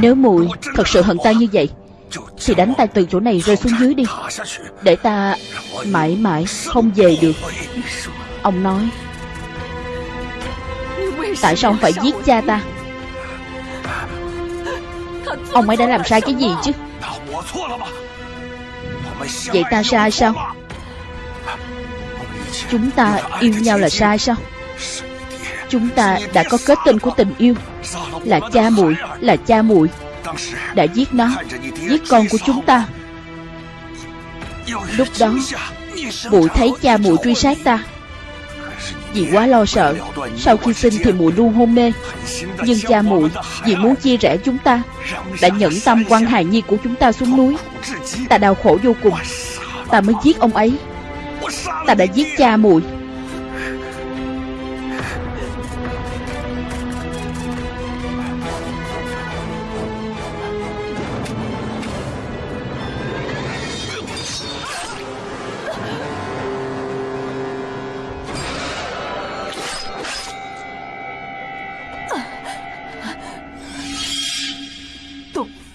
Nếu mùi thật sự hận ta như vậy, Thì đánh ta từ chỗ này rơi xuống dưới đi. Để ta mãi mãi không về được. Ông nói, Tại sao ông phải giết cha ta? Ông ấy đã làm sai cái gì chứ? Vậy ta sai sao? Chúng ta yêu nhau là sai sao? Chúng ta đã có kết tinh của tình yêu Là cha muội. Là cha muội. Đã giết nó, Giết con của chúng ta. Lúc đó, muội thấy cha muội truy sát ta. Vì quá lo sợ, Sau khi sinh thì muội luôn hôn mê. Nhưng cha muội Vì muốn chia rẽ chúng ta, Đã nhẫn tâm quăng hài nhi của chúng ta xuống núi. Ta đau khổ vô cùng, Ta mới giết ông ấy. Ta đã giết cha muội.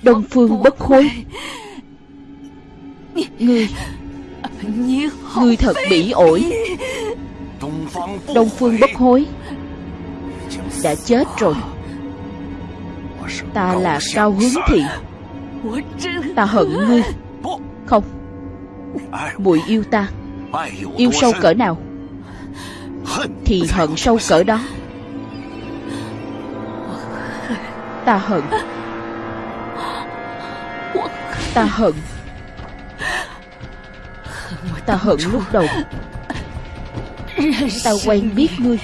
Đông Phương bất hối Ngươi Ngươi thật bỉ ổi. Đông Phương bất hối Đã chết rồi. Ta là cao hướng thiện Ta hận ngươi. Không. Muội yêu ta. Yêu sâu cỡ nào? Thì hận sâu cỡ đó. Ta hận Ta hận. Ta hận lúc đầu. Ta quen biết ngươi.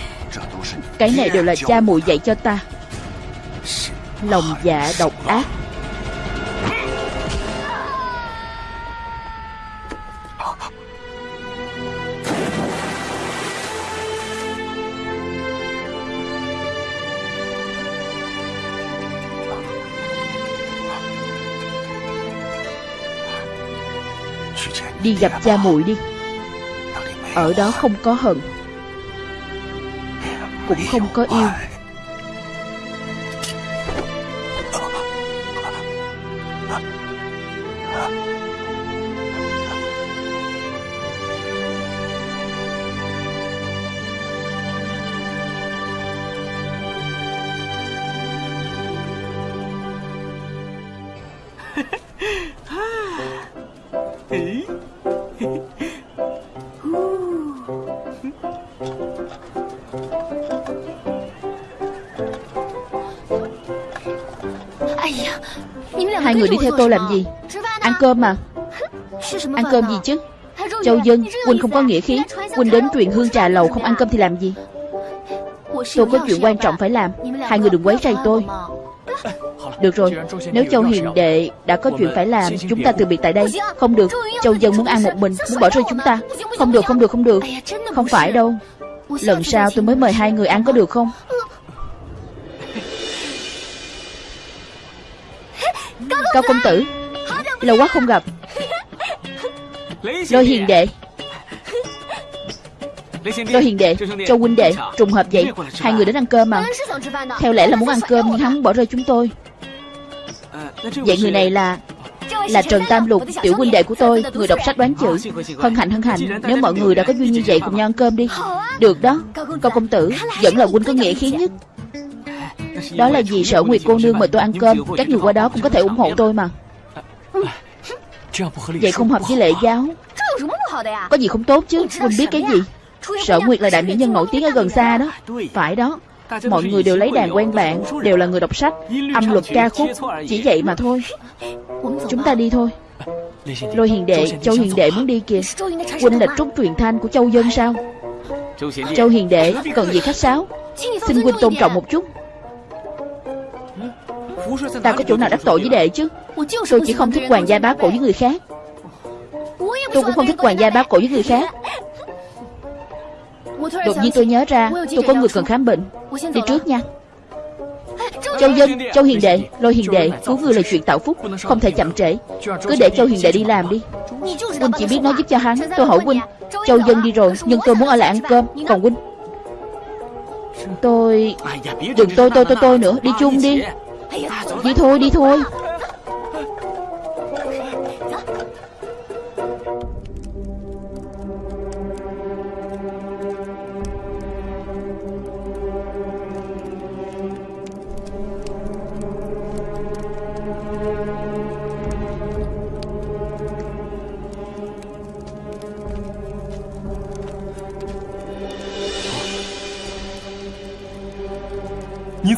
Cái này đều là cha muội dạy cho ta. Lòng dạ độc ác. Đi gặp cha muội đi. Ở đó không có hận Cũng không có yêu. Hai người đi theo tôi làm gì? Ăn cơm mà. Ăn cơm gì chứ? Châu Dân Huynh không có nghĩa khí. Huynh đến truyền hương trà lầu không ăn cơm thì làm gì? Tôi có chuyện quan trọng phải làm. Hai người đừng quấy rầy tôi. Được rồi Nếu Châu Hiền Đệ đã có chuyện phải làm Chúng ta từ biệt tại đây. Không được Châu Dân muốn ăn một mình Muốn bỏ rơi chúng ta. Không được không được không được. Không phải đâu. Lần sau tôi mới mời hai người ăn có được không Cao công tử, Lâu quá không gặp. Lôi hiền đệ. Lôi hiền đệ Châu huynh đệ Trùng hợp vậy. Hai người đến ăn cơm mà. Theo lẽ là muốn ăn cơm, Nhưng hắn bỏ rơi chúng tôi. Vậy người này là Là Trần Tam Lục, Tiểu huynh đệ của tôi. Người đọc sách đoán chữ. Hân hạnh hân hạnh. Nếu mọi người đã có duyên như vậy, Cùng nhau ăn cơm đi. Được đó, Cao công tử, Vẫn là huynh có nghĩa khí nhất đó là vì sở Nguyệt cô nương mời tôi ăn cơm. Các người qua đó cũng có thể ủng hộ tôi mà. Vậy không hợp với lệ giáo. Có gì không tốt chứ? Quỳnh biết cái gì? Sở Nguyệt là đại mỹ nhân nổi tiếng ở gần xa đó. Phải đó. Mọi người đều lấy đàn quen bạn, Đều là người đọc sách, Âm luật ca khúc. Chỉ vậy mà thôi. Chúng ta đi thôi. Lôi hiền đệ, Châu hiền đệ muốn đi kìa. Huynh là trúc truyền thanh của châu dân sao? Châu hiền đệ, Cần gì khách sáo? Xin huynh tôn trọng một chút. Ta có chỗ nào đắc tội với đệ chứ? Tôi chỉ không thích hoàng gia bá cổ với người khác. Tôi cũng không thích hoàng gia bá cổ với người khác. Đột nhiên tôi nhớ ra Tôi có người cần khám bệnh. Đi trước nha. Châu Dân, Châu Hiền Đệ, Lôi Hiền Đệ Cứu người là chuyện tạo phúc Không thể chậm trễ. Cứ để Châu Hiền Đệ đi làm đi. Huynh chỉ biết nói giúp cho hắn Tôi hỏi Huynh. Châu Dân đi rồi Nhưng tôi muốn ở lại ăn cơm. Còn Huynh Tôi Đừng tôi tôi tôi tôi nữa Đi chung đi Đi thôi đi thôi.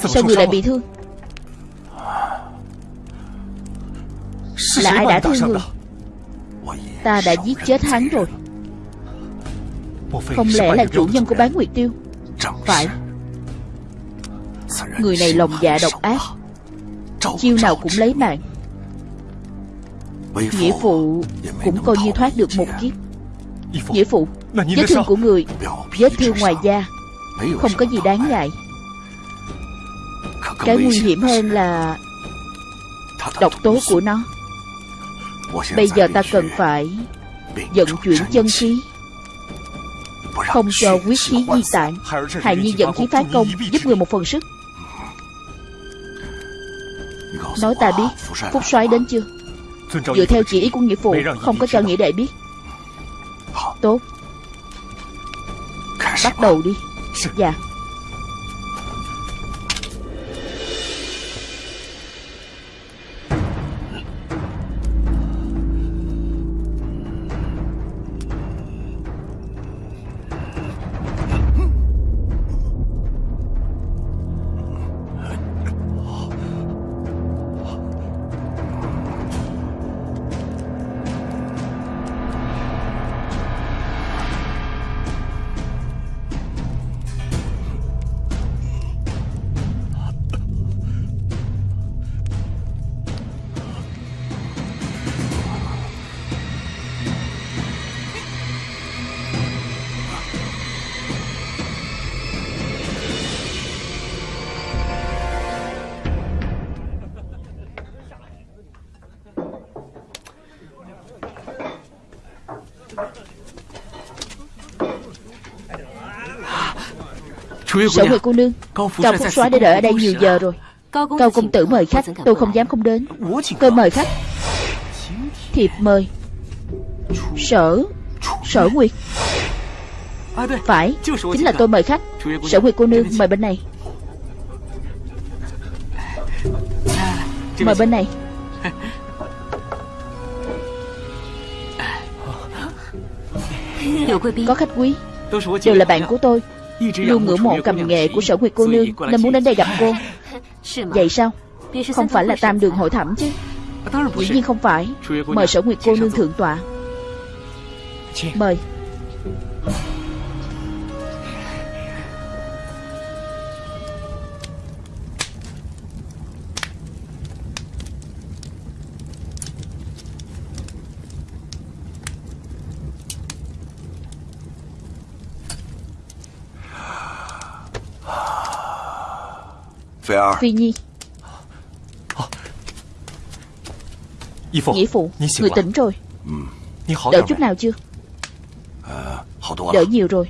Sao người lại bị thương Ai đã thương người. Ta đã giết chết hắn rồi. Không lẽ là chủ nhân của bán nguyệt tiêu? Phải. Người này lòng dạ độc ác. Chiêu nào cũng lấy mạng. Nghĩa phụ cũng coi như thoát được một kiếp. Nghĩa phụ Vết thương của người Vết thương ngoài da. Không có gì đáng ngại. Cái nguy hiểm hơn là Độc tố của nó Bây giờ ta cần phải Vận chuyển chân khí, Không cho quyết khí di tản. Hài Nhi dẫn khí phá công, Giúp người một phần sức. Nói ta biết, Phúc soái đến chưa? Dựa theo chỉ ý của nghĩa phụ, Không có cho nghĩa đệ biết. Tốt. Bắt đầu đi. Dạ. Sở Nguyệt cô nương. Cao Phúc soái đã đợi ở đây nhiều giờ rồi. Cao công tử mời khách Tôi không dám không đến. Tôi mời khách. Thiệp mời. Sở. Sở Nguyệt. Phải. Chính là tôi mời khách. Sở Nguyệt cô nương mời bên này. Mời bên này. Có khách quý. Đều là bạn của tôi Luôn ngưỡng mộ cầm nghệ của sở nguyệt cô nương Nên muốn đến đây gặp cô. Vậy sao? Không phải là tam đường hội thẩm chứ. Dĩ nhiên không phải. Mời sở nguyệt cô nương thượng tọa. Mời Phi Nhi. Nghĩa phụ. Người tỉnh rồi. Đỡ chút nào chưa? Đỡ nhiều rồi.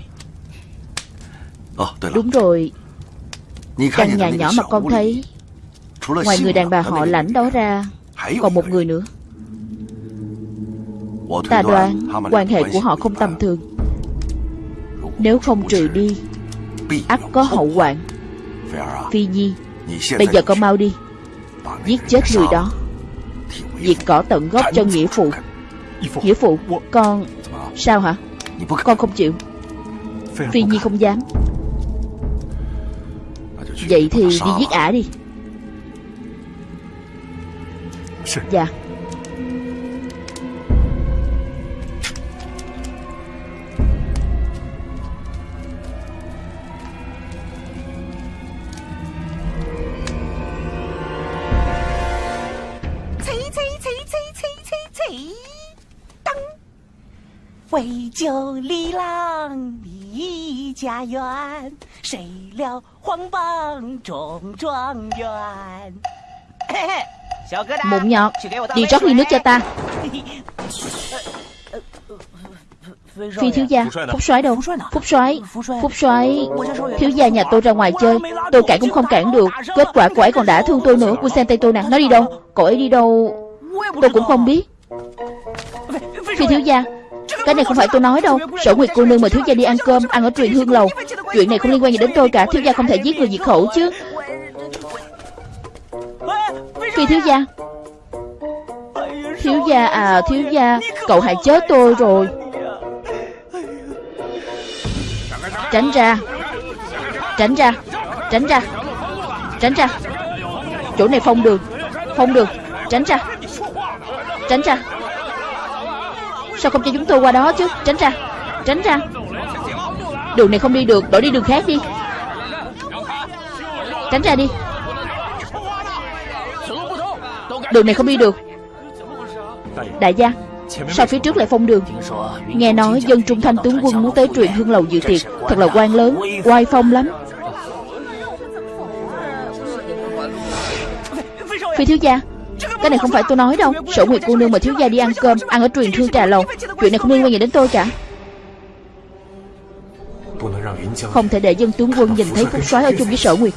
Đúng rồi. Căn nhà nhỏ mà con thấy Ngoài người đàn bà họ lãnh đó ra Còn một người nữa. Ta đoán quan hệ của họ không tầm thường. Nếu không trừ đi ắt có hậu hoạn. Phi Nhi Bây giờ con mau đi. Giết chết người đó. Diệt cỏ tận gốc cho nghĩa phụ. Nghĩa phụ, Con Sao hả? Con không chịu. Phi Nhi không dám. Vậy thì đi giết ả đi. Dạ. Châu Lý Lang Lý Gia Yuan谁料黄榜中状元 Mụn nhọt Đi rót ly nước cho ta Phi thiếu gia Phúc soái đâu Phúc soái Phúc soái Thiếu gia nhà tôi ra ngoài chơi Tôi cản cũng không cản được Kết quả cô ấy còn đã thương tôi nữa Cô xem tay tôi nè Nó đi đâu Cô ấy đi đâu Tôi cũng không biết Phi thiếu gia cái này không phải tôi nói đâu. Sở Nguyệt cô nương mời thiếu gia đi ăn cơm, Ăn ở truyền hương lầu. Chuyện này không liên quan gì đến tôi cả. Thiếu gia không thể giết người diệt khẩu chứ. Phi thiếu gia. Thiếu gia à thiếu gia, Cậu hại chết tôi rồi. Tránh ra. Tránh ra. Tránh ra. Tránh ra. Chỗ này phong đường Phong đường Tránh ra. Tránh ra. Sao không cho chúng tôi qua đó chứ? Tránh ra. Tránh ra. Đường này không đi được. Đổi đi đường khác đi. Tránh ra đi. Đường này không đi được. Đại gia, Sao phía trước lại phong đường? Nghe nói dân trung thanh tướng quân muốn tới truyền hương lầu dự tiệc. Thật là quan lớn, Oai phong lắm. Phi thiếu gia cái này không phải tôi nói đâu. Sở Nguyệt cô nương mà thiếu gia đi ăn cơm, Ăn ở truyền thương trà lầu. Chuyện này không liên quan gì đến tôi cả. Không thể để dân tướng quân nhìn thấy phúc soái ở chung với sở Nguyệt.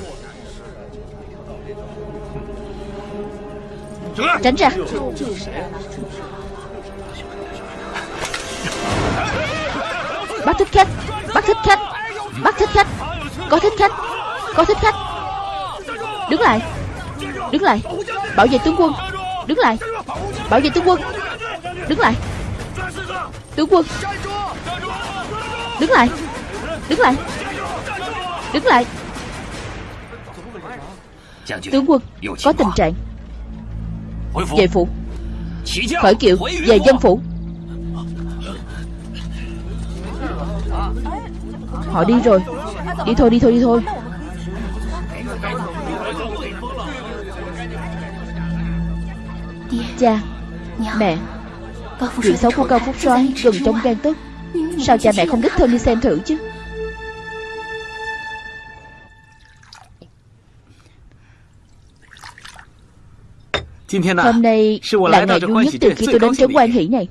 Tránh ra. Bắt thích khách. Bắt thích khách. Bắt thích khách. Có thích khách. Có thích khách. Đứng lại. Đứng lại. Bảo vệ tướng quân. Đứng lại. Bảo vệ tướng quân. Đứng lại. Tướng quân. Đứng lại. Đứng lại. Đứng lại. Tướng quân, Có tình trạng. Về phủ. Khởi kiệu Về dân phủ. Họ đi rồi. Đi thôi đi thôi đi thôi. Cha. Mẹ. Chuyện xấu của Cao Phúc Soái gần trong gan tức Sao cha mẹ không đích thân đi xem thử chứ? Hôm nay là ngày vui nhất từ khi tôi đến trấn quan hỷ này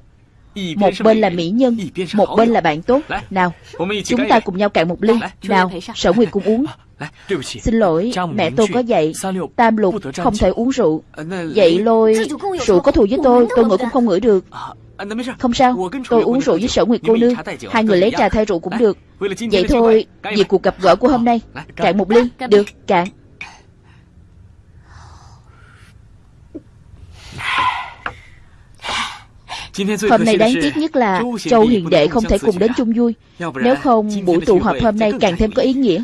Một bên là mỹ nhân Một bên là bạn tốt. Nào Chúng ta cùng nhau cạn một ly. Nào Sở Nguyệt cùng uống. Xin lỗi Mẹ tôi có dạy Tam lục không thể uống rượu. Dạy lôi Rượu có thù với tôi? Tôi ngửi cũng không ngửi được. Không sao Tôi uống rượu với sở nguyệt cô nương Hai người lấy trà thay rượu cũng được. Vậy thôi Vì cuộc gặp gỡ của hôm nay Cạn một ly Được cạn Hôm nay đáng tiếc nhất là Châu Hiền Đệ không thể cùng đến chung vui. Nếu không buổi tụ họp hôm nay càng thêm có ý nghĩa.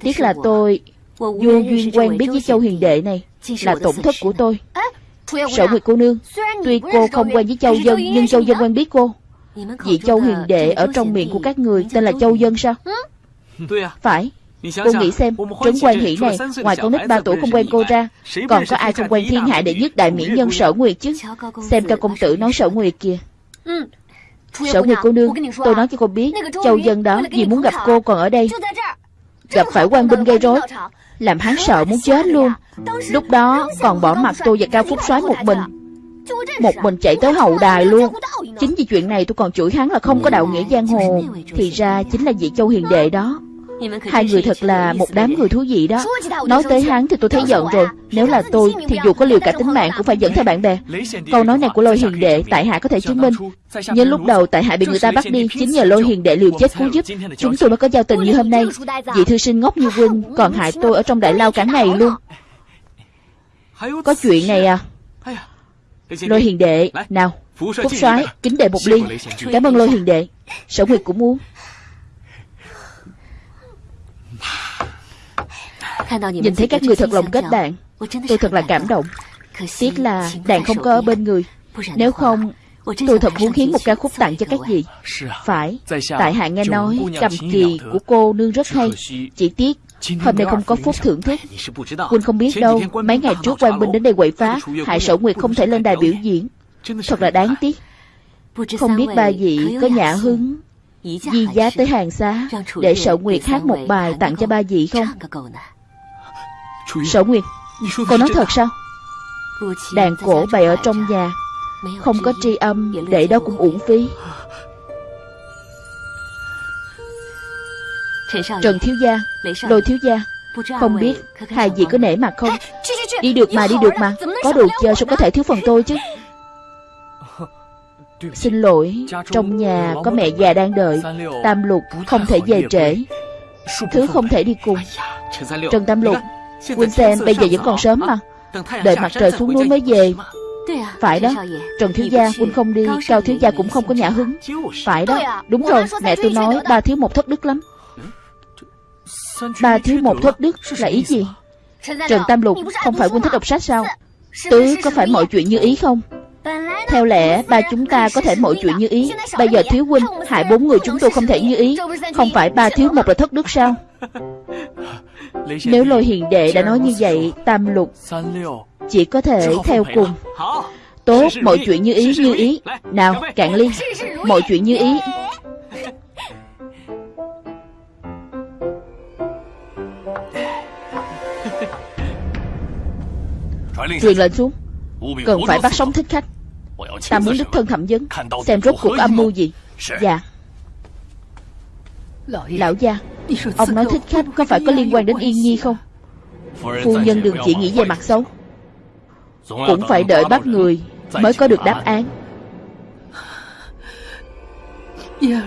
Tiếc là tôi Vô duyên quen biết với Châu Hiền Đệ này Là tổn thất của tôi. Sở Nguyệt cô nương Tuy cô không quen với Châu Dân Nhưng Châu Dân quen biết cô. Vị Châu Hiền Đệ ở trong miệng của các người Tên là Châu Dân sao? Phải Cô nghĩ xem Trấn quan hỷ này Ngoài con nít ba tuổi không quen cô ra Còn có ai không quen thiên hạ đệ nhất đại mỹ nhân sở nguyệt chứ？Xem cao công tử nói sở nguyệt kìa。Sở nguyệt cô nương Tôi nói cho cô biết Châu dân đó vì muốn gặp cô còn ở đây Gặp phải quan binh gây rối Làm hắn sợ muốn chết luôn Lúc đó còn bỏ mặt tôi và Cao Phúc soái một mình Một mình chạy tới hậu đài luôn Chính vì chuyện này tôi còn chửi hắn là không có đạo nghĩa giang hồ Thì ra chính là vị Châu Hiền Đệ đó Hai người thật là một đám người thú vị đó. Nói tới hắn thì tôi thấy giận rồi. Nếu là tôi thì dù có liều cả tính mạng Cũng phải dẫn theo bạn bè. Câu nói này của lôi hiền đệ Tại hạ có thể chứng minh. Nhưng lúc đầu tại hạ bị người ta bắt đi Chính nhờ lôi hiền đệ liều chết cứu giúp. Chúng tôi mới có giao tình như hôm nay. Vị thư sinh ngốc như huynh Còn hại tôi ở trong đại lao cả ngày luôn. Có chuyện này à? Lôi hiền đệ Nào Phúc soái kính đệ một ly. Cảm ơn lôi hiền đệ. Sở Nguyệt cũng muốn Nhìn thấy các người thật lòng kết bạn Tôi thật là cảm động. Tiếc là đàn không có ở bên người. Nếu không Tôi thật muốn khiến một ca khúc tặng cho các vị. Phải Tại hạ nghe nói cầm kỳ của cô nương rất hay. Chỉ tiếc Hôm nay không có phúc thưởng thức Quỳnh không biết đâu Mấy ngày trước quan binh đến đây quậy phá Hại sở nguyệt không thể lên đài biểu diễn. Thật là đáng tiếc. Không biết ba vị có nhã hứng Di giá tới hàng xá Để sở nguyệt hát một bài tặng cho ba vị không Sở Nguyệt Cô nói thật sao? Đàn cổ bày ở trong nhà Không có tri âm Để đó cũng uổng phí. Trần thiếu gia Lôi thiếu gia Không biết hai vị có nể mặt không? Đi được mà đi được mà. Có đồ chơi sao có thể thiếu phần tôi chứ? Xin lỗi Trong nhà có mẹ già đang đợi. Tam lục không thể về trễ. Thứ không thể đi cùng. Trần Tam lục Quynh xem bây giờ vẫn còn sớm mà。Đợi mặt trời xuống núi mới về。Phải đó Trần thiếu gia Quynh không đi Cao thiếu gia cũng không có nhã hứng Phải đó Đúng rồi Mẹ tôi nói ba thiếu một thất đức lắm。Ba thiếu một thất đức là ý gì？Trần Tam Lục Không phải Quynh thích đọc sách sao Tứ có phải mọi chuyện như ý không？theo lẽ ba chúng ta có thể mọi chuyện như ý。Bây giờ thiếu huynh hại bốn người chúng tôi không thể như ý。Không phải ba thiếu một là thất đức sao nếu lôi hiền đệ đã nói như vậy, Tam lục Chỉ có thể theo cùng. Tốt, mọi chuyện như ý như ý. Nào, cạn ly. Mọi chuyện như ý. Truyền lệnh xuống. Cần phải bắt sống thích khách. Ta muốn đích thân thẩm vấn, Xem rốt cuộc âm mưu gì. Dạ. Lão gia Ông nói thích khách có phải có liên quan đến Yên Nhi không? Phu nhân đừng chỉ nghĩ về mặt xấu. Cũng phải đợi bắt người Mới có được đáp án.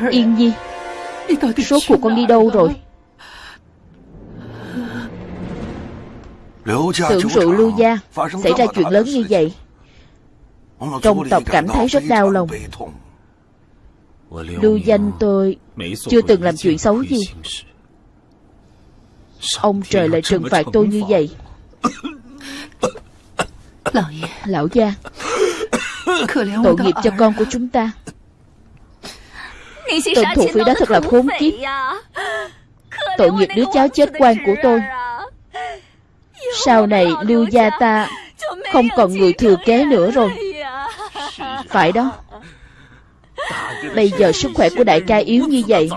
Yên Nhi Số cuộc con đi đâu rồi? Tưởng rượu lưu gia Xảy ra chuyện lớn như vậy. Trong tộc cảm thấy rất đau lòng Lưu danh tôi Chưa từng làm chuyện xấu gì. Ông trời lại trừng phạt tôi như vậy. Lão gia Tội nghiệp cho con của chúng ta. Tên thủ phỉ đó thật là khốn kiếp. Tội nghiệp đứa cháu chết quan của tôi. Sau này lưu gia ta Không còn người thừa kế nữa rồi. phải đó Bây giờ sức khỏe của đại ca yếu như vậy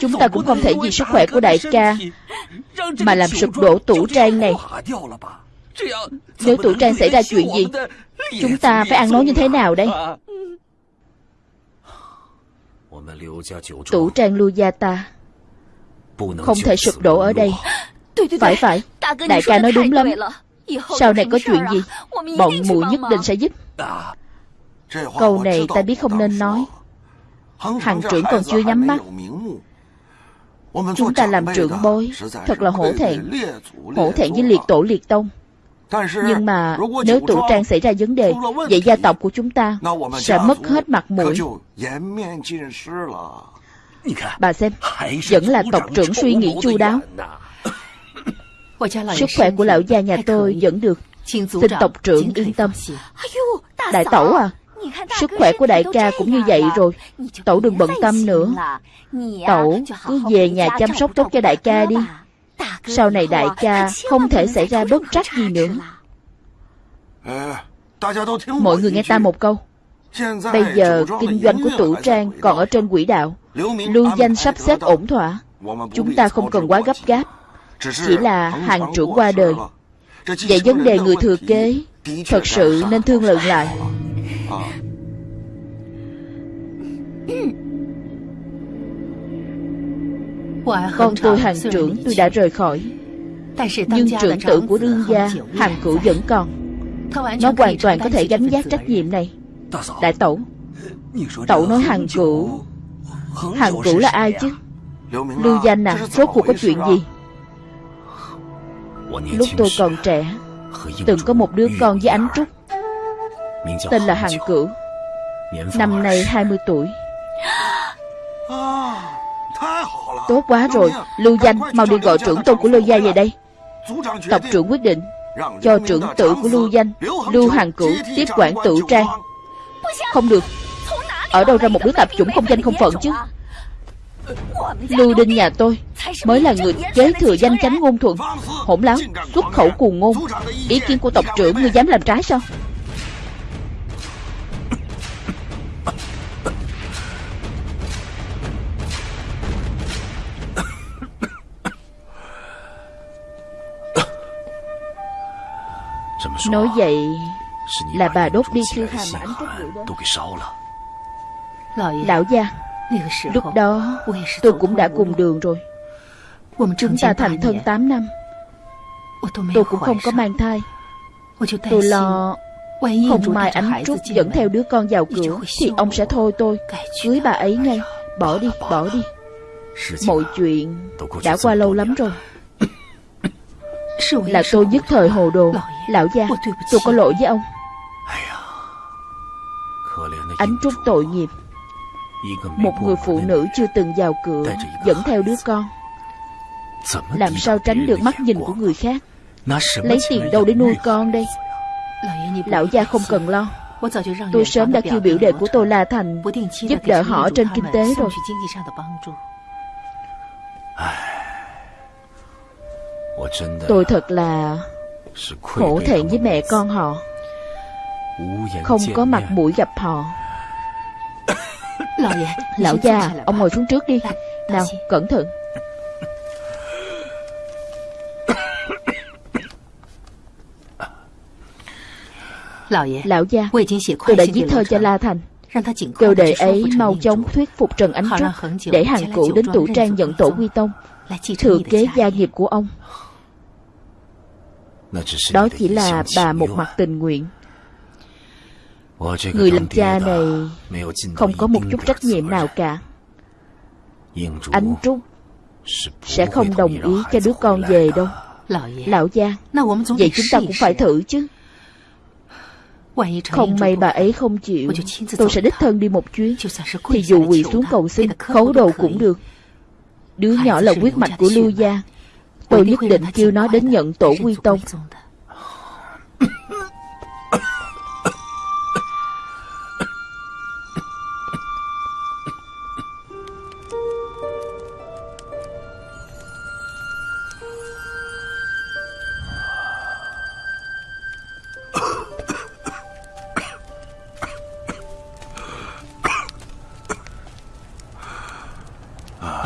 Chúng ta cũng không thể vì sức khỏe của đại ca Mà làm sụp đổ tủ trang này. Nếu tủ trang xảy ra chuyện gì Chúng ta phải ăn nói như thế nào đây? Tủ trang lưu gia ta Không thể sụp đổ ở đây. Phải phải Đại ca nói đúng lắm. Sau này có chuyện gì Bọn mụ nhất định sẽ giúp Câu này ta biết không nên nói. Hằng trưởng còn chưa nhắm mắt. Chúng ta làm trưởng bối Thật là hổ thẹn. Hổ thẹn với liệt tổ liệt tông. Nhưng mà nếu tụ trang xảy ra vấn đề Vậy gia tộc của chúng ta Sẽ mất hết mặt mũi. Bà xem Vẫn là tộc trưởng suy nghĩ chu đáo. Sức khỏe của lão gia nhà tôi vẫn được Xin tộc trưởng yên tâm. Đại tẩu à Sức khỏe của đại ca cũng như vậy rồi. Tẩu đừng bận tâm nữa. Tẩu cứ về nhà chăm sóc tốt cho đại ca đi. Sau này đại ca không thể xảy ra bất trắc gì nữa. Mọi người nghe ta một câu. Bây giờ kinh doanh của tủ trang còn ở trên quỹ đạo. Lưu danh sắp xếp ổn thỏa. Chúng ta không cần quá gấp gáp. Chỉ là hàng trưởng qua đời. Vậy vấn đề người thừa kế Thật sự nên thương lượng lại con tôi hàng trưởng tôi đã rời khỏi. Nhưng trưởng tử của đương gia Hàng cửu vẫn còn. Nó hoàn toàn có thể gánh vác trách nhiệm này. Đại tẩu. Tẩu nói hàng cửu. Hàng cửu là ai chứ? Lưu danh à Số cuộc có chuyện gì? Lúc tôi còn trẻ Từng có một đứa con với ánh trúc Tên là Hàng Cửu Năm nay 20 tuổi。Tốt quá rồi Lưu danh mau đi gọi trưởng tôn của Lưu Gia về đây。Tộc trưởng quyết định Cho trưởng tử của Lưu danh Lưu Hàng Cửu tiếp quản tử trang Không được。Ở đâu ra một đứa tạp chủng không danh không phận chứ？Lưu Đinh nhà tôi Mới là người kế thừa danh chánh ngôn thuận Hỗn láo Xuất khẩu cuồng ngôn。Ý kiến của tộc trưởng ngươi dám làm trái sao Nói vậy Là bà đốt đi thư hàm ảnh Lão gia Lúc đó tôi cũng đã cùng đường rồi. Chúng ta thành thân 8 năm. Tôi cũng không có mang thai. Tôi lo Không mai ánh trúc dẫn theo đứa con vào cửa Thì ông sẽ thôi tôi. Cưới bà ấy ngay. Bỏ đi, bỏ đi. Mọi chuyện đã qua lâu lắm rồi Là tôi nhất thời hồ đồ. Lão gia, tôi có lỗi với ông. Ánh trúc tội nghiệp. Một người phụ nữ chưa từng vào cửa Dẫn theo đứa con. Làm sao tránh được mắt nhìn của người khác? Lấy tiền đâu để nuôi con đây? Lão gia không cần lo. Tôi sớm đã kêu biểu đệ của tôi La Thành Giúp đỡ họ trên kinh tế rồi Tôi thật là Khổ thẹn với mẹ con họ。Không có mặt mũi gặp họ。Lão gia Ông ngồi xuống trước đi. Nào cẩn thận. Lão gia Tôi đã viết thơ cho La Thành. Kêu đệ ấy mau chóng thuyết phục Trần Ánh Trúc Để hàng cũ đến tủ trang nhận tổ quy tông Thừa kế gia nghiệp của ông Đó chỉ là bà một mặt tình nguyện. Người làm cha này Không có một chút trách nhiệm nào cả. Ánh Trúc Sẽ không đồng ý cho đứa con về đâu. Lão gia Vậy chúng ta cũng phải thử chứ. Không may bà ấy không chịu Tôi sẽ đích thân đi một chuyến. Thì dù quỳ xuống cầu xin Khấu đầu cũng được. Đứa nhỏ là quyết mạch của Lưu Gia Tôi nhất định kêu nó đến nhận tổ quy tông.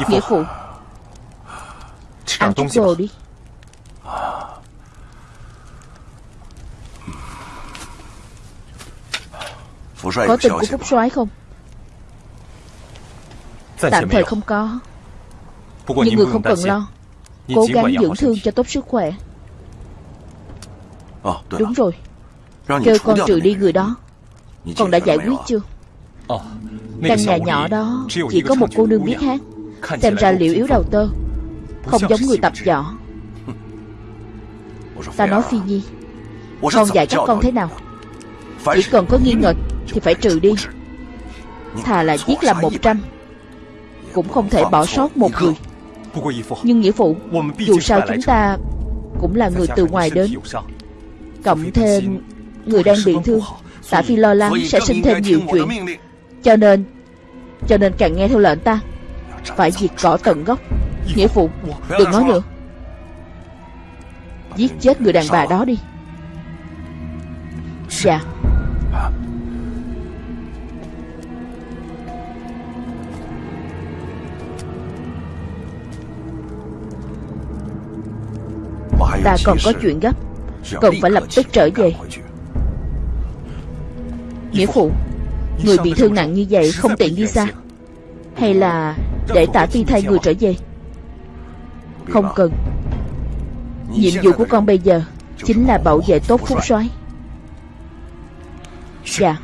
Nghĩa phụ Ăn chút đồ đi Có tin của Phúc soái không? Tạm thời không có. Nhưng người không cần lo. Cố gắng dưỡng thương cho tốt sức khỏe. Đúng rồi. Kêu con trừ đi người đó. Con đã giải quyết chưa? Căn nhà nhỏ đó Chỉ có một cô nương biết hát. Xem ra liệu yếu đầu tơ không giống người tập võ. Ta nói Phi Nhi, Con dạy các con thế nào? Chỉ cần có nghi ngờ Thì phải trừ đi. Thà là giết làm một trăm, Cũng không thể bỏ sót một người. Nhưng nghĩa phụ, Dù sao chúng ta Cũng là người từ ngoài đến. Cộng thêm Người đang bị thương, Tả Phi lo lắng sẽ sinh thêm nhiều chuyện. Cho nên Cho nên càng nghe theo lệnh ta, phải diệt cỏ tận gốc. Nghĩa phụ, Đừng nói nữa. Giết chết người đàn bà đó đi. Dạ. Ta còn có chuyện gấp. Cần phải lập tức trở về. Nghĩa phụ, Người bị thương nặng như vậy không tiện đi xa. Hay là để tả phi thay người trở về? Không cần. Nhiệm vụ của con bây giờ Chính là bảo vệ tốt phúc soái. Dạ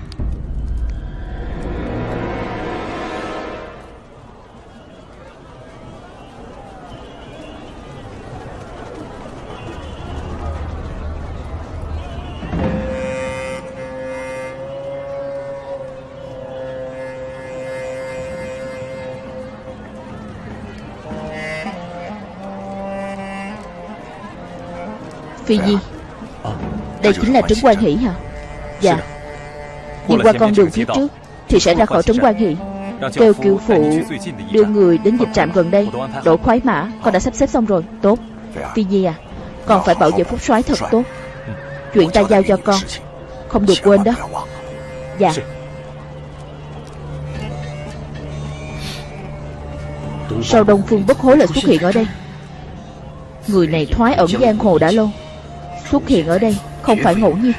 Phi Nhi. Đây chính là trấn quan hỷ hả? Dạ. Đi qua con đường phía trước Thì sẽ ra khỏi trấn quan hỷ. Kêu kiều phụ đưa người đến dịch trạm gần đây. Đổ khoái mã Con đã sắp xếp xong rồi. Tốt. Phi Nhi à Con phải bảo vệ phúc soái thật tốt. Chuyện ta giao cho con. Không được quên đó. Dạ. Sao Đông Phương bất hối lại xuất hiện ở đây. Người này thoái ẩn giang hồ đã lâu xuất hiện ở đây Không phải ngẫu nhiên.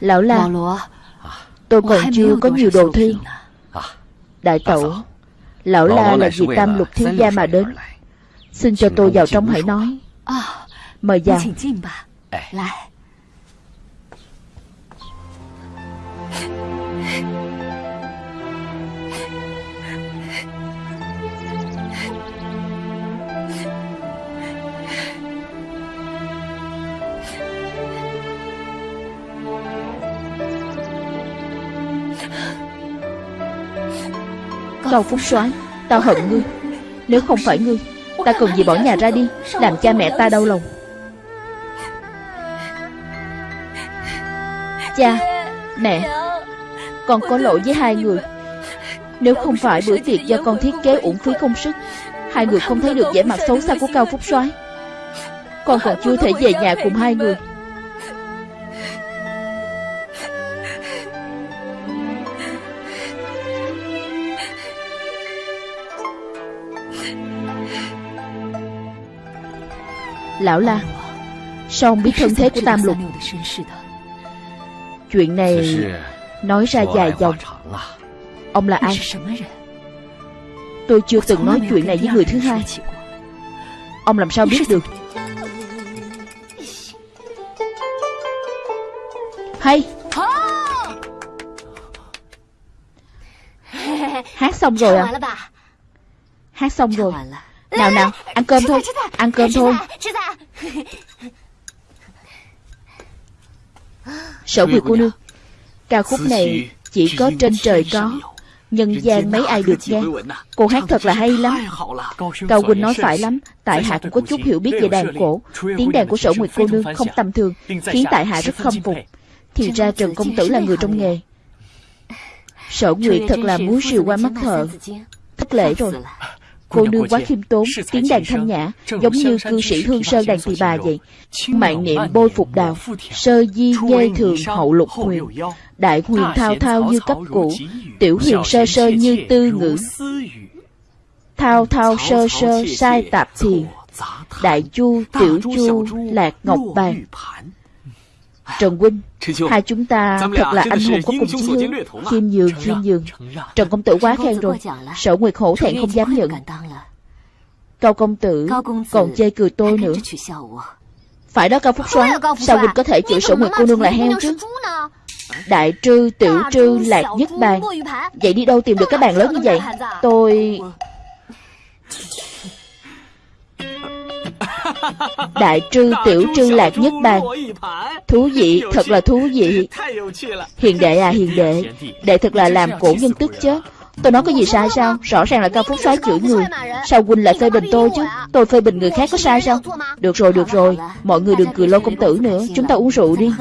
Lão là? Tôi còn chưa có nhiều đồ thiên Đại tẩu Lão La là vì tam lục thiên gia mà đến? Xin cho tôi vào trong hãy nói. Mời vào. Lại. 高 Phúc soái Tao hận ngươi. Nếu không phải ngươi Ta cần gì bỏ nhà ra đi, Làm cha mẹ ta đau lòng. Cha, Mẹ, Con có lỗi với hai người. Nếu không phải bữa tiệc do con thiết kế uổng phí công sức, Hai người không thấy được vẻ mặt xấu xa của Cao Phúc soái. Con còn chưa thể về nhà cùng hai người. Lão La Sao ông biết thân thế của Tam Lục? Chuyện này Nói ra dài dòng. Ông là ai? Tôi chưa từng nói chuyện này với người thứ hai. Ông làm sao biết được? Hay. Hát xong rồi à? Hát xong rồi nào nào Ăn cơm thôi Ăn cơm thôi. Sở Nguyệt cô nương Ca khúc này chỉ có trên trời có Nhân gian mấy ai được nghe. Cô hát thật là hay lắm. Cao Quỳnh nói phải lắm Tại hạ cũng có chút hiểu biết về đàn cổ Tiếng đàn của sở Nguyệt cô nương không tầm thường Khiến tại hạ rất khâm phục. Thì ra Trần Công Tử là người trong nghề. Sở Nguyệt thật là muốn siêu qua mắt thợ Thất lễ rồi Cô nương quá khiêm tốn, tiếng đàn thanh nhã, giống như cư sĩ hương sơn đàn tỳ bà vậy. Mạng niệm bôi phục đào, sơ di nhê thường hậu lục huyền, đại huyền thao thao như cấp cũ, tiểu huyền sơ sơ như tư ngữ. Thao thao sơ sơ sai tạp thiền, đại chu tiểu chu lạc ngọc bàn. Trần Huynh, hai chúng ta thật là anh hùng có cùng chí hướng, khiêm nhường, khiêm nhường. Trần Công Tử quá khen rồi, sở Nguyệt hổ thẹn không dám nhận. Cao Công Tử còn chê cười tôi nữa. Phải đó Cao Phúc Soái, sao Huynh có thể chửi sở Nguyệt cô nương là heo chứ? Đại trư, tiểu trư, lạc nhất bàn Vậy đi đâu tìm được cái bàn lớn như vậy? Tôi... Đại trư tiểu trư lạc nhất bàn Thú vị, thật là thú vị. Hiền đệ à hiền đệ. Đệ thật là làm cổ nhân tức chết Tôi nói có gì sai sao? Rõ ràng là cao phúc soái chửi người. Sao huynh lại phê bình tôi chứ? Tôi phê bình người khác có sai sao? Được rồi được rồi. Mọi người đừng cười lô công tử nữa. Chúng ta uống rượu đi.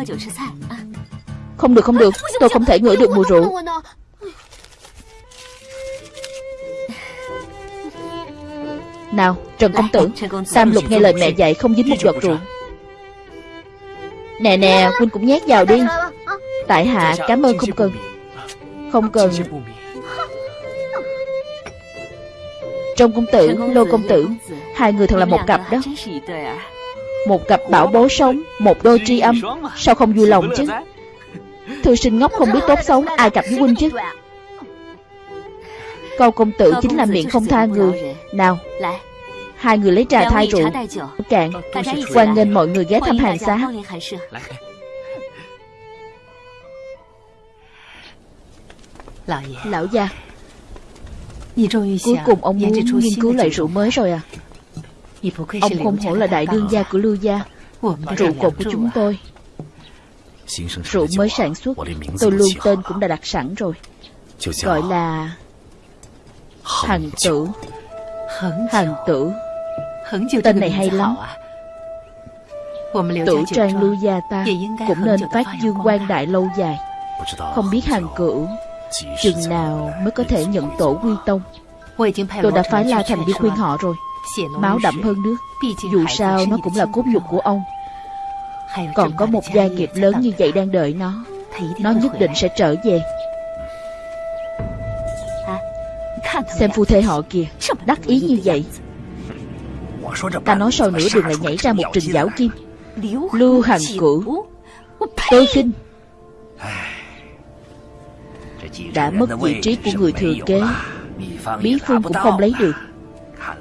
Không được không được. Tôi không thể ngửi được mùi rượu Nào, Trần Công Tử Tam Lục nghe lời mẹ dạy không dính một giọt rượu. Nè nè huynh cũng nhét vào đi. Tại hạ, cảm ơn không cần. Không cần. Trong công tử, Lô công tử, Hai người thật là một cặp đó. Một cặp bảo bối sống, Một đôi tri âm. Sao không vui lòng chứ? Thư sinh ngốc không biết tốt xấu, Ai cặp với huynh chứ? Câu công tử chính là miệng không tha người. Nào Hai người lấy trà thay rượu. Cạn. Hoan nghênh mọi người ghé thăm hàng xá Lão gia Cuối cùng ông muốn nghiên cứu lại rượu mới rồi à. Ông không hổ là đại đương gia của Lưu Gia. Rượu cột của chúng tôi. Rượu mới sản xuất. Tôi luôn tên cũng đã đặt sẵn rồi. Gọi là Hằng tử. Hằng tử. Tên này hay lắm. Tử trang lưu gia ta Cũng nên phát dương quan đại lâu dài. Không biết hàng cửu Chừng nào mới có thể nhận tổ quy tông. Tôi đã phái La Thành đi khuyên họ rồi. Máu đậm hơn nước. Dù sao nó cũng là cốt nhục của ông. Còn có một gia nghiệp lớn như vậy đang đợi nó Nó nhất định sẽ trở về Xem phu thê họ kìa. Đắc ý như vậy. Ta nói sau nửa đường lại nhảy ra một trình giảo kim. Lưu Hằng Cửu. Tôi khinh. Đã mất vị trí của người thừa kế. Bí phương cũng không lấy được.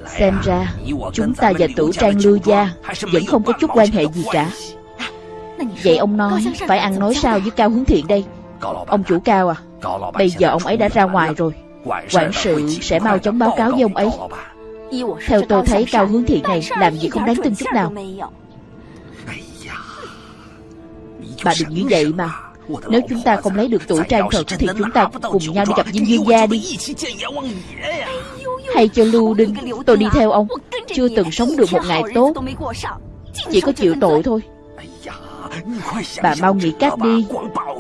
Xem ra Chúng ta và tử trang lưu gia Vẫn không có chút quan hệ gì cả? Vậy ông nói Phải ăn nói sao với Cao Hướng Thiện đây? Ông chủ Cao à. Bây giờ ông ấy đã ra ngoài rồi Quản sự sẽ mau chóng báo cáo với ông ấy. Theo tôi thấy Cao Hướng Thiện này Làm gì không đáng tin chút nào. Bà đừng như vậy mà. Nếu chúng ta không lấy được tuổi trang thật Thì chúng ta cùng nhau đi gặp Diêm Dương Gia đi. Hay cho Lưu Đinh Tôi đi theo ông. Chưa từng sống được một ngày tốt. Chỉ có chịu tội thôi. Bà mau nghĩ cách đi.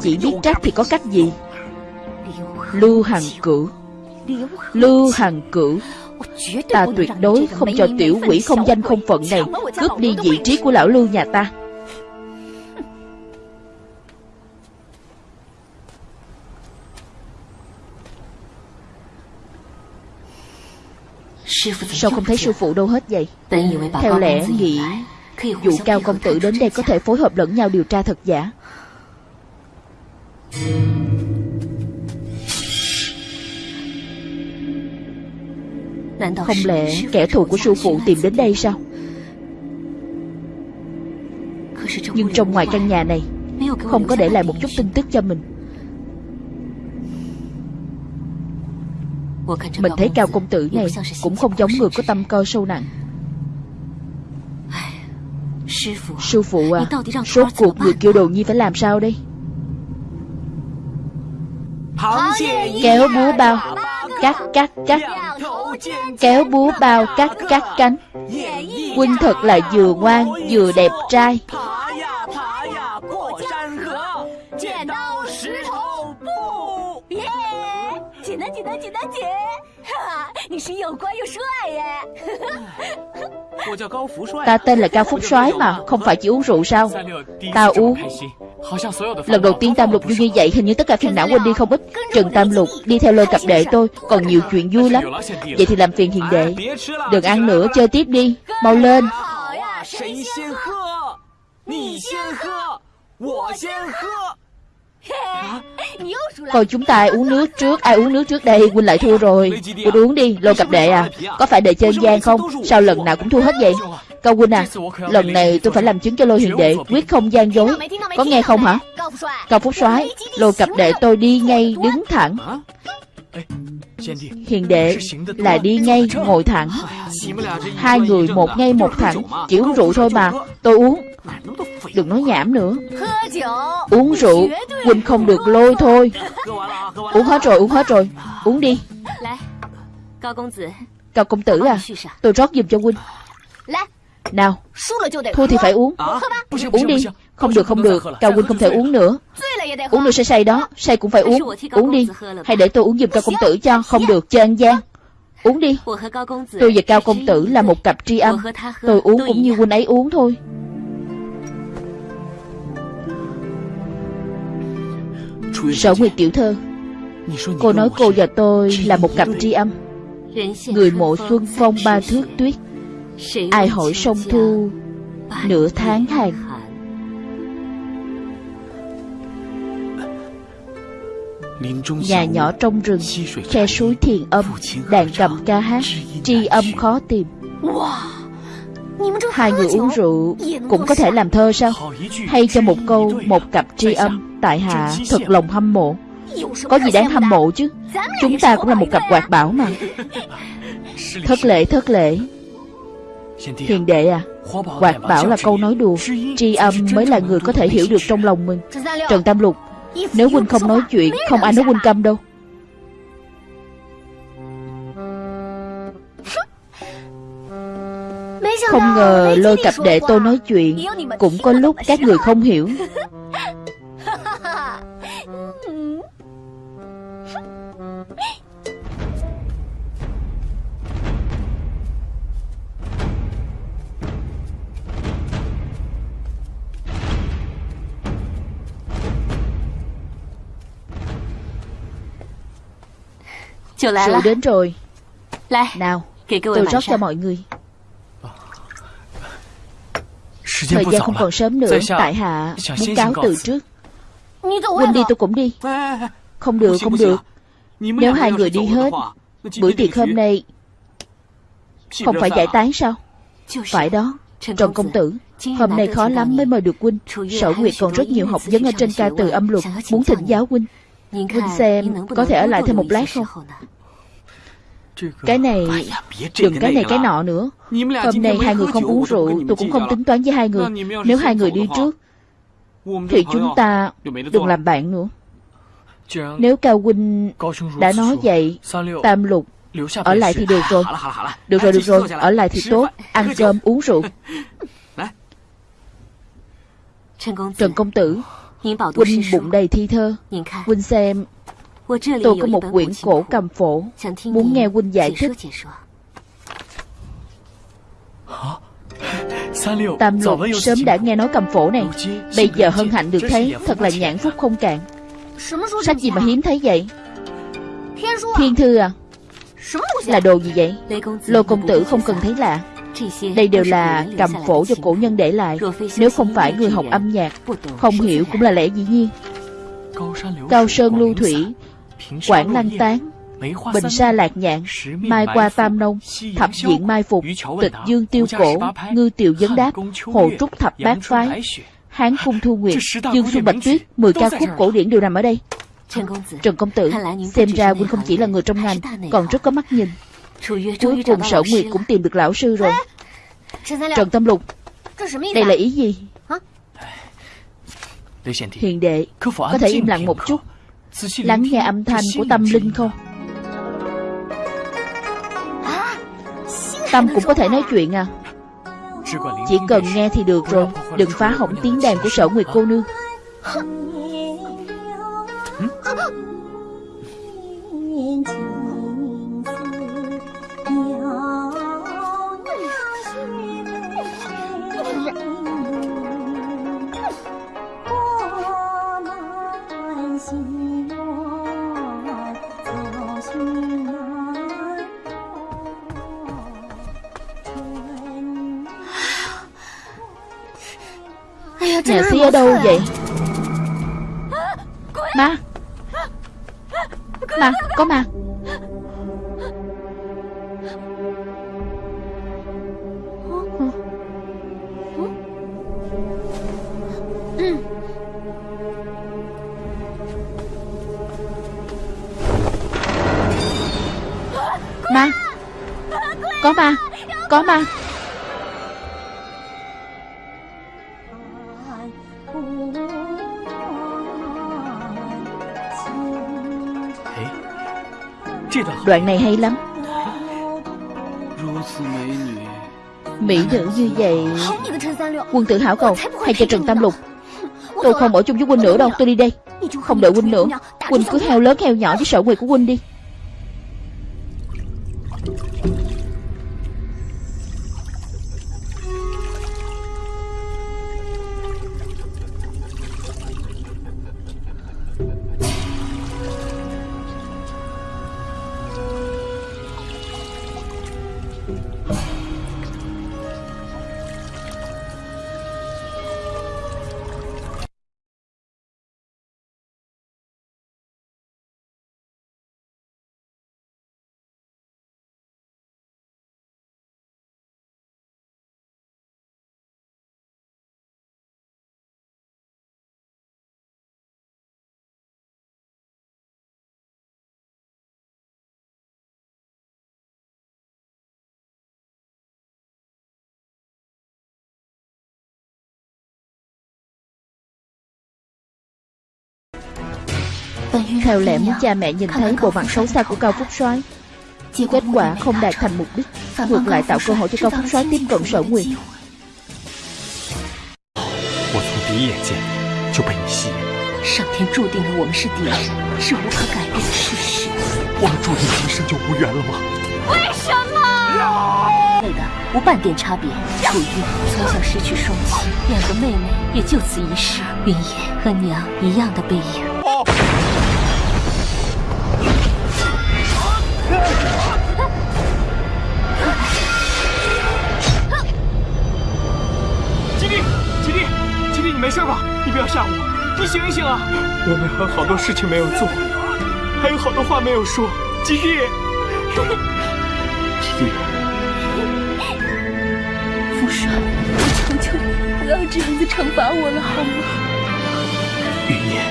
Chỉ biết trách thì có cách gì. Lưu Hằng Cửu Lưu Hằng Cửu Ta tuyệt đối không cho tiểu quỷ không danh không phận này Cướp đi vị trí của lão Lưu nhà ta. Sao không thấy sư phụ đâu hết vậy? Theo lẽ nghĩ Dụ cao công tử đến đây có thể phối hợp lẫn nhau điều tra thật giả. Không lẽ kẻ thù của sư phụ tìm đến đây sao? Nhưng trong ngoài căn nhà này Không có để lại một chút tin tức cho mình. Mình thấy cao công tử này Cũng không giống người có tâm cơ sâu nặng. Sư phụ à Rốt cuộc người kêu đồ nhi phải làm sao đây? Kéo búa bao. Cắt cắt cắt Kéo búa bao cắt cắt cánh. Huynh thật là vừa ngoan, vừa đẹp trai. Ta tên là Cao Phúc soái mà, Không phải chỉ uống rượu sao? Ta uống. Lần đầu tiên Tam Lục vui như vậy Hình như tất cả phiền não quên đi không ít. Trần Tam Lục đi theo lôi cặp đệ tôi Còn nhiều chuyện vui lắm. Vậy thì làm phiền hiền đệ. Đừng ăn nữa chơi tiếp đi. Mau lên. Coi chúng ta ai uống nước trước. Ai uống nước trước đây? Huynh lại thua rồi. Huynh uống đi Lô cặp đệ à. Có phải đệ chơi gian không? Sao lần nào cũng thua hết vậy Cao Huynh à Lần này tôi phải làm chứng cho lô hiền đệ Quyết không gian dối. Có nghe không hả? Cao Phúc soái. Lô cặp đệ tôi đi ngay đứng thẳng. Hiền đệ là đi ngay ngồi thẳng. Hai người một ngay một thẳng Chỉ uống rượu thôi mà. Tôi uống. Đừng nói nhảm nữa. Uống rượu Huynh không được lôi thôi. Uống hết rồi uống hết rồi. Uống đi. Cao công tử. À Tôi rót giùm cho Huynh Nào Thua thì phải uống. Uống đi Không được không được. Cao Huynh không thể uống nữa. Uống nữa sẽ say đó. Say cũng phải uống. Uống đi. Hay để tôi uống giùm Cao công tử cho. Không được chơi ăn gian. Uống đi. Tôi và Cao công tử là một cặp tri âm Tôi uống cũng như Huynh ấy uống thôi. Sở Nguyệt tiểu thơ Cô nói cô và tôi là một cặp tri âm Người mộ xuân phong ba thước tuyết Ai hỏi sông thu Nửa tháng hàng Nhà nhỏ trong rừng Khe suối thiền âm Đàn cầm ca hát Tri âm khó tìm. Hai người uống rượu Cũng có thể làm thơ sao? Hay cho một câu Một cặp tri âm Tại hạ thật lòng hâm mộ. Có gì đáng hâm mộ chứ? Chúng ta cũng là một cặp quạt bảo mà. Thất lễ thất lễ Hiền đệ à Quạt bảo là câu nói đùa Tri âm mới là người có thể hiểu được trong lòng mình. Trần Tam Lục Nếu huynh không nói chuyện Không ai nói huynh câm đâu. Không ngờ lôi cặp đệ tôi nói chuyện Cũng có lúc các người không hiểu Rượu đến rồi. Nào Tôi rót cho mọi người. Thời gian không còn sớm nữa Tại hạ muốn cáo từ trước. Huynh đi tôi cũng đi. Không được, không được. Nếu hai người đi hết Bữa tiệc hôm nay Không phải giải tán sao? Phải đó Trần công tử. Hôm nay khó lắm mới mời được huynh. Sở Nguyệt còn rất nhiều học vấn ở trên ca từ âm luật Muốn thỉnh giáo huynh Huynh xem Có thể ở lại thêm một lát không? Cái này Đừng cái này cái nọ nữa. Hôm nay hai người không uống rượu Tôi cũng không tính toán với hai người. Nếu hai người đi trước Thì chúng ta đừng làm bạn nữa. Nếu Cao Huynh đã nói vậy Tam lục Ở lại thì được rồi. Được rồi được rồi. Ở lại thì tốt Ăn cơm uống rượu. Trần công tử Huynh bụng đầy thi thơ. Huynh xem, Tôi có một quyển cổ cầm phổ. Muốn nghe Huynh giải thích. Tam lục sớm đã nghe nói cầm phổ này. Bây giờ hân hạnh được thấy, Thật là nhãn phúc không cạn. Sách gì mà hiếm thấy vậy? Thiên thư à? Là đồ gì vậy? Lô công tử không cần thấy lạ đây đều là cầm phổ do cổ nhân để lại. Nếu không phải người học âm nhạc Không hiểu cũng là lẽ dĩ nhiên. Cao sơn lưu thủy Quảng lăng tán Bình sa lạc nhạn Mai qua tam nông Thập diện mai phục Tịch dương tiêu cổ Ngư tiều vấn đáp Hồ trúc thập bát phái Hán cung thu nguyệt Dương xuân bạch tuyết Mười ca khúc cổ điển đều nằm ở đây. Trần công tử Xem ra huynh không chỉ là người trong ngành Còn rất có mắt nhìn Cuối cùng sở nguyệt cũng tìm được lão sư rồi. Trần Tâm Lục Đây là ý gì? Hiền đệ Có thể im lặng một chút. Lắng nghe âm thanh của tâm linh không? Tâm cũng có thể nói chuyện à? Chỉ cần nghe thì được rồi. Đừng phá hỏng tiếng đàn của sở nguyệt cô nương đâu vậy? Ma Ma Có ma Ma Đoạn này hay lắm. Mỹ nữ như vậy, Quân tử hảo cầu Hay cho Trần Tam Lục? Tôi không ở chung với huynh nữa đâu, Tôi đi đây. Không đợi huynh nữa, Huynh cứ heo lớn heo nhỏ với sở người của huynh đi. Theo lẽ muốn cha mẹ nhìn thấy bộ mặt xấu xa của Cao Phúc soái Kết quả không đạt thành mục đích Ngược lại tạo cơ hội cho Cao Phúc soái tiếp cận sở nguyệt 我从第一眼见就被你吸引。上天注定了我们是敌人，是无可改变的事实。我们注定今生就无缘了吗？为什么？类的无半点差别。楚玉从小失去双亲，两个妹妹也就此遗失。云野和娘一样的背影。你没事吧？你不要吓我，你醒一醒啊！我们还有好多事情没有做。还有好多话没有说，吉弟。吉弟，福少，我求求你，不要这样子惩罚我了，好吗？云烟，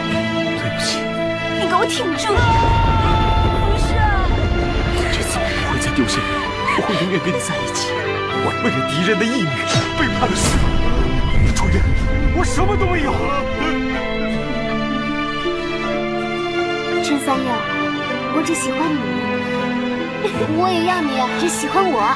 对不起。你给我挺住！有些人，我会永远跟你在一起。我为了敌人的义女，背叛了师父。主任，我什么都没有。陈三友，我只喜欢你，我也要你只喜欢我。